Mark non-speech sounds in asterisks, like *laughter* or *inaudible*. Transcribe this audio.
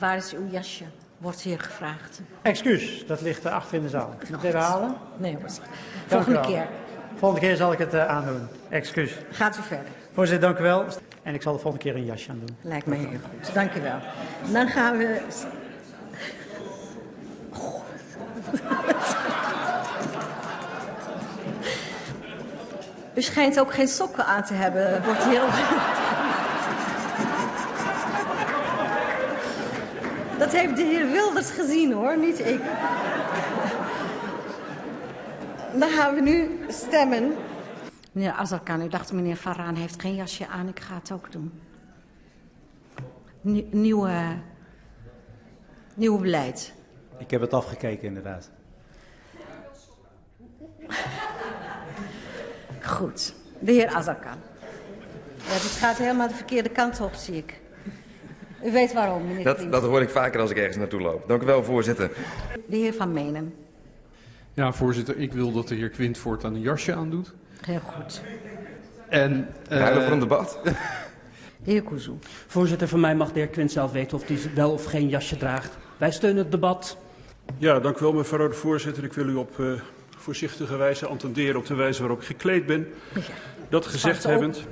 Waar is uw jasje? Wordt hier gevraagd. Excuus, dat ligt uh, achter in de zaal. Moet ik het even halen? Nee hoor. Volgende keer. Volgende keer zal ik het uh, aandoen. Excuus. Gaat u verder. Voorzitter, dank u wel. En ik zal de volgende keer een jasje aan doen. Lijkt mij heel goed. Dank u wel. Dan gaan we... *laughs* U schijnt ook geen sokken aan te hebben. Wordt heel... Dat heeft de heer Wilders gezien hoor, niet ik. Dan gaan we nu stemmen. Meneer Azarkan, u dacht meneer Faraan heeft geen jasje aan, ik ga het ook doen. Nie- nieuwe, nieuwe beleid. Ik heb het afgekeken inderdaad. Goed. De heer Azarkan. Ja, dit gaat helemaal de verkeerde kant op, zie ik. U weet waarom, meneer Dat, dat hoor ik vaker als ik ergens naartoe loop. Dank u wel, voorzitter. De heer Van Menen. Ja, voorzitter, ik wil dat de heer Quint voortaan een jasje aandoet. Heel goed. En, eh, Ruilen voor een debat. De heer Kuzu. Voorzitter, voor mij mag de heer Quint zelf weten of hij wel of geen jasje draagt. Wij steunen het debat. Ja, dank u wel, mevrouw de voorzitter. Ik wil u op uh, voorzichtige wijze attenderen op de wijze waarop ik gekleed ben. Dat gezegd hebbend,